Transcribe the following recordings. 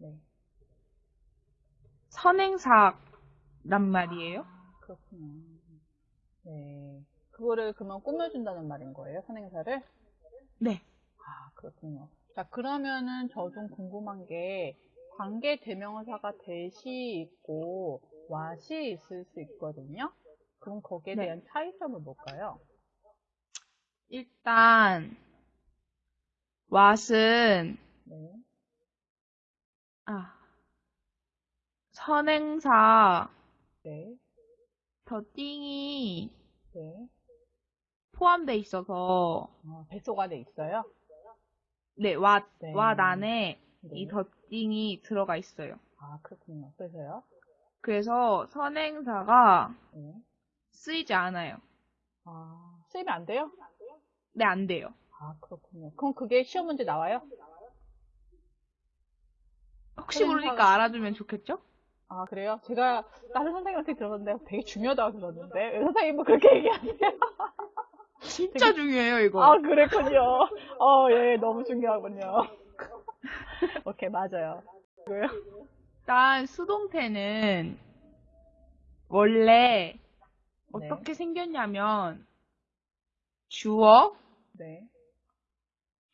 네. 선행사란 말이에요. 아, 그렇군요. 네. 그거를 그러면 꾸며준다는 말인 거예요, 선행사를? 네. 아, 그렇군요. 자, 그러면은 저 좀 궁금한 게, 관계 대명사가 대시 있고, 와시 있을 수 있거든요? 그럼 거기에 네. 대한 차이점은 뭘까요? 일단 왓은 네. 아 선행사 네. 더 띵이 네. 포함돼 있어서 어, 뱃속 안에 있어요? 네, 왓, 네. 왓 안에 네. 이 덧띵이 들어가 있어요. 아, 그렇군요. 그래서요? 그래서 선행사가 네. 쓰이지 않아요. 아, 쓰이면 안 돼요? 네, 안 돼요. 아, 그렇군요. 그럼 그게 시험 문제 나와요? 혹시 모르니까 알아두면 좋겠죠? 아, 그래요? 제가 다른 선생님한테 들었는데 되게 중요하다고 들었는데, 왜 선생님은 그렇게 얘기하세요? 진짜 중요해요, 이거. 아, 그랬군요. 어, 예, 너무 중요하군요. 오케이, 맞아요. 왜요? 일단 수동태는 원래 어떻게 생겼냐면 주어, 네,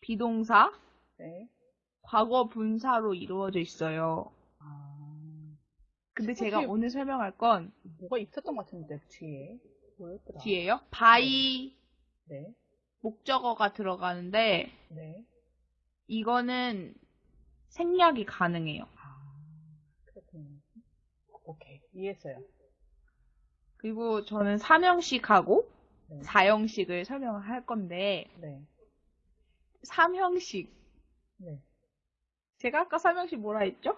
비동사, 네. 과거 분사로 이루어져 있어요. 아, 근데 제가 오늘 설명할 건 뭐가 있었던 것 같은데, 뒤에. 뭐였더라? 뒤에요. by 네, 목적어가 들어가는데 네. 이거는 생략이 가능해요. 아, 그렇군요. 오케이, 이해했어요. 그리고 저는 삼형식하고 네, 사형식을 설명을 할 건데 네, 삼형식 네. 제가 아까 삼형식 뭐라 했죠?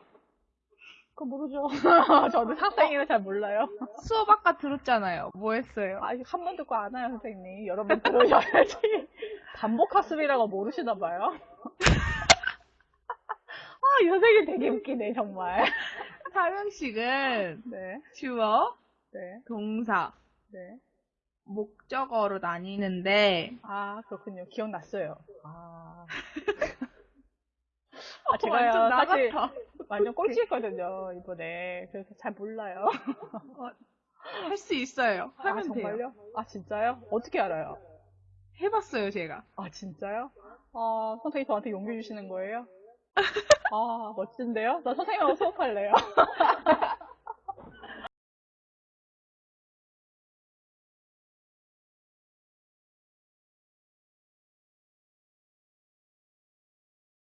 그거 모르죠. 저는 학생이라 잘 몰라요. 수업 아까 들었잖아요. 뭐 했어요? 아, 한번 듣고 안 와요, 선생님. 여러 번 들으셔야지. 반복 학습이라고 모르시나 봐요. 아, 이 선생님 되게 웃기네, 정말. 삼형식은 네, 주어, 네, 동사, 네. 목적어로 나뉘는데 아, 그렇군요. 기억났어요. 아. 아, 완전 제가요, 나 사실. 완전 꼴찌했거든요, 이번에. 그래서 잘 몰라요. 할 수 있어요. 아, 하면 돼요. 정말요? 아, 진짜요? 어떻게 알아요? 해봤어요, 제가. 아, 진짜요? 아, 선생님 저한테 용기 주시는 거예요? 아, 멋진데요? 나 선생님하고 수업할래요.